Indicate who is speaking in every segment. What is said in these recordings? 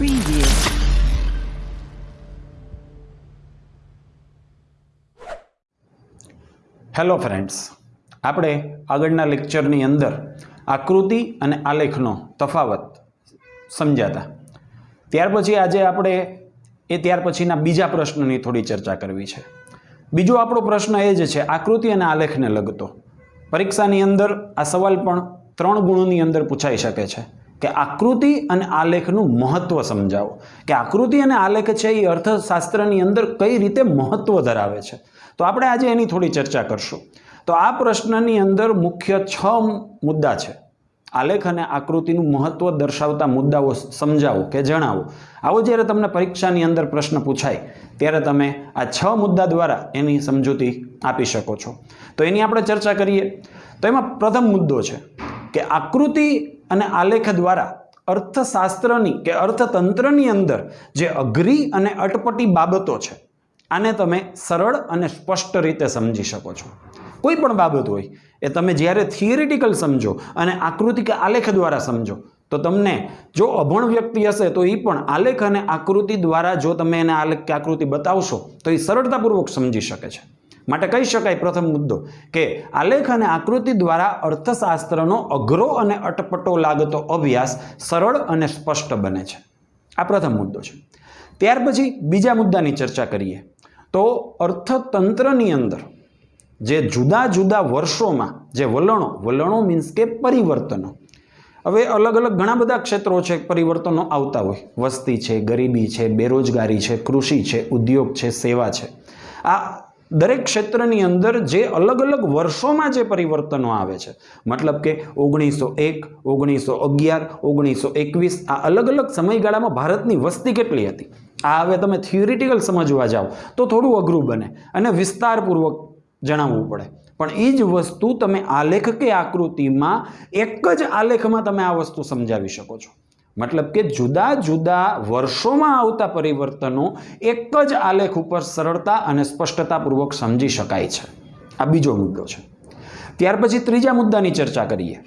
Speaker 1: Preview.
Speaker 2: Hello friends આપણે આગળના લેક્ચરની અંદર આકૃતિ અને આલેખનો તફાવત સમજાતા. ત્યાર પછી આજે આપણે એ ત્યાર પછીના બીજા પ્રશ્નની થોડી ચર્ચા કરવી છે. બીજો આપણો પ્રશ્ન એ જ છે આકૃતિ અને આલેખને લગતો. પરીક્ષાની અંદર આ સવાલ પણ ત્રણ ગુણોની અંદર પૂછાઈ શકે છે. કે આકૃતિ અને આલેખનું મહત્વ સમજાવો. કે આકૃતિ અને આલેખ છે એ અર્થશાસ્ત્રની અંદર કઈ રીતે મહત્વ ધરાવે છે? તો આપણે આજે એની થોડી ચર્ચા કરશું. તો આ પ્રશ્નની અંદર મુખ્ય છ મુદ્દા છે. આલેખ અને આકૃતિનું મહત્વ દર્શાવતા મુદ્દાઓ સમજાવો કે જણાવો. આવો જ્યારે તમને પરીક્ષાની અંદર પ્રશ્ન પૂછાય, ત્યારે તમે આ છ મુદ્દા દ્વારા એની સમજૂતી આપી શકો છો. તો એની આપણે ચર્ચા કરીએ. તો એમાં પ્રથમ મુદ્દો છે કે આકૃતિ અને આલેખ દ્વારા અર્થશાસ્ત્રની કે અર્થતંત્રની અંદર જે અઘરી અને અટપટી બાબતો છે, આને તમે સરળ અને સ્પષ્ટ રીતે સમજી શકો છો. કોઈ પણ બાબત હોય એ તમે જ્યારે થિયરિટિકલ સમજો અને આકૃતિ કે આલેખ દ્વારા સમજો, તો તમને જો અભણ વ્યક્તિ હશે તો એ પણ આલેખ અને આકૃતિ દ્વારા જો તમે એને આલેખ કે આકૃતિ બતાવશો, તો એ સરળતાપૂર્વક સમજી શકે છે. માટે કહી શકાય પ્રથમ મુદ્દો કે આલેખ અને આકૃતિ દ્વારા અર્થશાસ્ત્રનો અઘરો અને અટપટો લાગતો અભ્યાસ સરળ અને સ્પષ્ટ બને છે. આ પ્રથમ મુદ્દો છે. ત્યાર પછી બીજા મુદ્દાની ચર્ચા કરીએ. તો અર્થતંત્રની અંદર જે જુદા જુદા વર્ષોમાં જે વલણો વલણો મીન્સ કે પરિવર્તનો, હવે અલગ અલગ ઘણા બધા ક્ષેત્રો છે, પરિવર્તનો આવતા હોય. વસ્તી છે, ગરીબી છે, બેરોજગારી છે, કૃષિ છે, ઉદ્યોગ છે, સેવા છે. આ દરેક ક્ષેત્રની અંદર જે અલગ અલગ વર્ષોમાં જે પરિવર્તનો આવે છે. મતલબ કે ઓગણીસો એક, ઓગણીસો અગિયાર, ઓગણીસો એકવીસ, આ અલગ અલગ સમયગાળામાં ભારતની વસ્તી કેટલી હતી? આ હવે તમે થિયોરિટિકલ સમજવા જાઓ તો થોડું અઘરું બને અને વિસ્તારપૂર્વક જણાવવું પડે. પણ એ જ વસ્તુ તમે આલેખ કે આકૃતિમાં એક જ આલેખમાં તમે આ વસ્તુ સમજાવી શકો છો. મતલબ કે જુદા જુદા વર્ષોમાં આવતા પરિવર્તનો એક જ આલેખ ઉપર સરળતા અને સ્પષ્ટતાપૂર્વક સમજી શકાય છે. આ બીજો મુદ્દો છે. ત્યાર પછી ત્રીજા મુદ્દાની ચર્ચા કરીએ.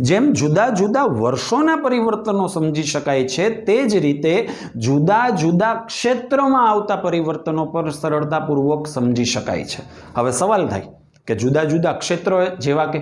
Speaker 2: જેમ જુદા જુદા વર્ષોના પરિવર્તનો સમજી શકાય છે, તે જ રીતે જુદા જુદા ક્ષેત્રમાં આવતા પરિવર્તનો પર સરળતાપૂર્વક સમજી શકાય છે. હવે સવાલ થાય કે જુદા જુદા ક્ષેત્રો જેવા કે?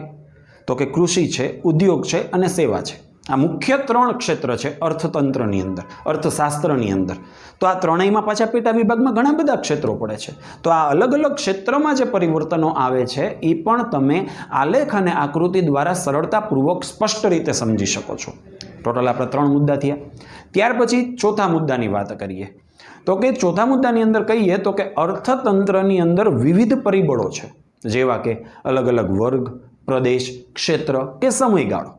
Speaker 2: તો કે કૃષિ છે, ઉદ્યોગ છે અને સેવા છે. આ મુખ્ય ત્રણ ક્ષેત્ર છે અર્થતંત્રની અંદર, અર્થશાસ્ત્રની અંદર. તો આ ત્રણેયમાં પાછા પેટા વિભાગમાં ઘણા બધા ક્ષેત્રો પડે છે. તો આ અલગ અલગ ક્ષેત્રમાં જે પરિવર્તનો આવે છે, એ પણ તમે આલેખ અને આકૃતિ દ્વારા સરળતાપૂર્વક સ્પષ્ટ રીતે સમજી શકો છો. ટોટલ આપણે ત્રણ મુદ્દા થયા. ત્યાર પછી ચોથા મુદ્દાની વાત કરીએ. તો કે ચોથા મુદ્દાની અંદર કહીએ તો કે અર્થતંત્રની અંદર વિવિધ પરિબળો છે. જેવા કે અલગ અલગ વર્ગ, પ્રદેશ, ક્ષેત્ર કે સમયગાળો.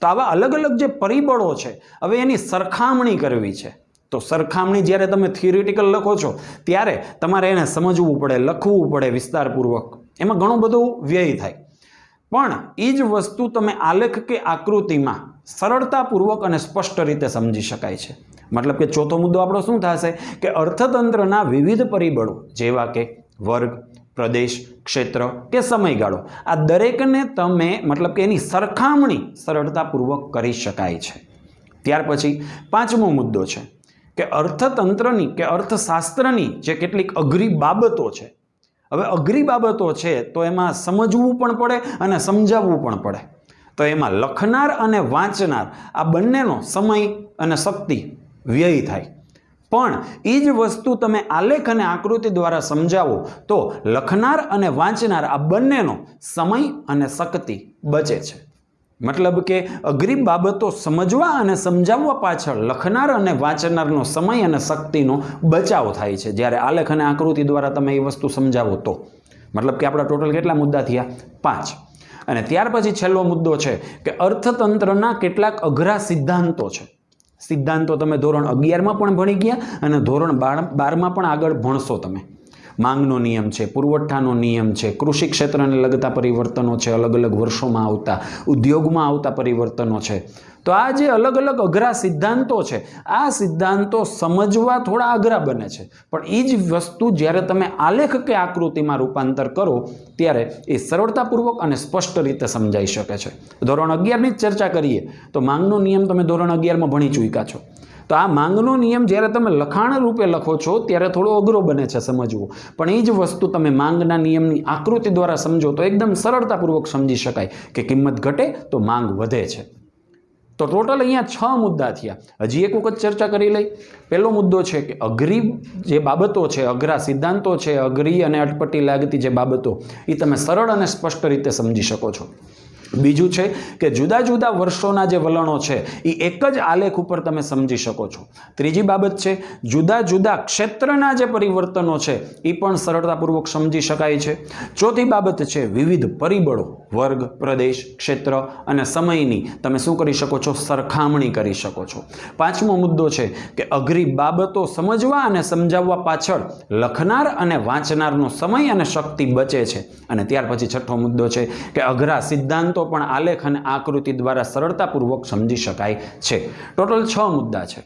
Speaker 2: તો આવા અલગ અલગ જે પરિબળો છે, હવે એની સરખામણી કરવી છે. તો સરખામણી જ્યારે તમે થિયરિટિકલ લખો છો, ત્યારે તમારે એને સમજવું પડે, લખવું પડે વિસ્તારપૂર્વક. એમાં ઘણું બધું વ્યય થાય. પણ એ જ વસ્તુ તમે આલેખ કે આકૃતિમાં સરળતાપૂર્વક અને સ્પષ્ટ રીતે સમજી શકાય છે. મતલબ કે ચોથો મુદ્દો આપણો શું થશે? કે અર્થતંત્રના વિવિધ પરિબળો, જેવા કે વર્ગ પ્રદેશ, ક્ષેત્ર કે સમયગાળો. આ દરેકને તમે મતલબ કે એની સરખામણી સરળતાપૂર્વક કરી શકાય છે. ત્યાર પછી પાંચમો મુદ્દો છે કે અર્થતંત્રની કે અર્થશાસ્ત્રની જે કેટલીક અઘરી બાબતો છે. હવે અઘરી બાબતો છે તો એમાં સમજવું પણ પડે અને સમજાવવું પણ પડે. તો એમાં લખનાર અને વાંચનાર આ બંનેનો સમય અને શક્તિ વ્યય થાય. પણ એ જ વસ્તુ તમે આલેખ અને આકૃતિ દ્વારા સમજાવો તો લખનાર અને વાંચનાર આ બંનેનો સમય અને શક્તિ બચે છે. મતલબ કે અઘરી બાબતો સમજવા અને સમજાવવા પાછળ લખનાર અને વાંચનારનો સમય અને શક્તિનો બચાવ થાય છે. જ્યારે આલેખ અને આકૃતિ દ્વારા તમે એ વસ્તુ સમજાવો તો. મતલબ કે આપણા ટોટલ કેટલા મુદ્દા થયા? પાંચ. અને ત્યાર પછી છેલ્લો મુદ્દો છે કે અર્થતંત્રના કેટલાક અઘરા સિદ્ધાંતો છે. સિદ્ધાંતો તમે ધોરણ અગિયારમાં પણ ભણી ગયા અને ધોરણ બાર બારમાં પણ આગળ ભણશો તમે. માંગનો નિયમ છે, પુરવઠાનો નિયમ છે, કૃષિ ક્ષેત્રને લગતા પરિવર્તનો છે, અલગ અલગ વર્ષોમાં આવતા, ઉદ્યોગમાં આવતા પરિવર્તનો છે. તો આ જે અલગ અલગ અઘરા સિદ્ધાંતો છે, આ સિદ્ધાંતો સમજવા થોડા અઘરા બને છે. પણ એ જ વસ્તુ જ્યારે તમે આલેખ કે આકૃતિમાં રૂપાંતર કરો, ત્યારે એ સરળતાપૂર્વક અને સ્પષ્ટ રીતે સમજાઈ શકે છે. ધોરણ અગિયારની જ ચર્ચા કરીએ, તો માંગનો નિયમ તમે ધોરણ અગિયારમાં ભણી ચૂક્યા છો. તો આ માંગનો નિયમ જ્યારે તમે લખાણ રૂપે લખો છો, ત્યારે થોડો અઘરો બને છે સમજવું. પણ એ જ વસ્તુ તમે માંગના નિયમની આકૃતિ દ્વારા સમજો તો એકદમ સરળતાપૂર્વક સમજી શકાય કે કિંમત ઘટે તો માંગ વધે છે. તો ટોટલ અહીંયા છ મુદ્દા થયા. હજી એક વખત ચર્ચા કરી લઈ. પહેલો મુદ્દો છે કે અઘરી જે બાબતો છે, અઘરા સિદ્ધાંતો છે, અઘરી અને અટપટી લાગતી જે બાબતો એ તમે સરળ અને સ્પષ્ટ રીતે સમજી શકો છો. બીજું છે કે જુદા જુદા વર્ષોના જે વલણો છે એ એક જ આલેખ ઉપર તમે સમજી શકો છો. ત્રીજી બાબત છે, જુદા જુદા ક્ષેત્રના જે પરિવર્તનો છે એ પણ સરળતાપૂર્વક સમજી શકાય છે. ચોથી બાબત છે, વિવિધ પરિબળો, વર્ગ, પ્રદેશ, ક્ષેત્ર અને સમયની તમે શું કરી શકો છો? સરખામણી કરી શકો છો. પાંચમો મુદ્દો છે કે અઘરી બાબતો સમજવા અને સમજાવવા પાછળ લખનાર અને વાંચનારનો સમય અને શક્તિ બચે છે. અને ત્યાર પછી છઠ્ઠો મુદ્દો છે કે અઘરા સિદ્ધાંતો પણ આલેખ અને આકૃતિ દ્વારા સરળતાપૂર્વક સમજી શકાય છે. ટોટલ છ મુદ્દા છે.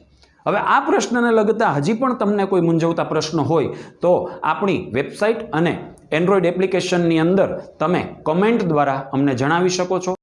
Speaker 2: હવે આ પ્રશ્નને લગતા હજી પણ તમને કોઈ મૂંઝવતા પ્રશ્ન હોય તો આપણી વેબસાઇટ અને એન્ડ્રોઈડ એપ્લિકેશનની અંદર તમે કમેન્ટ દ્વારા અમને જણાવી શકો છો.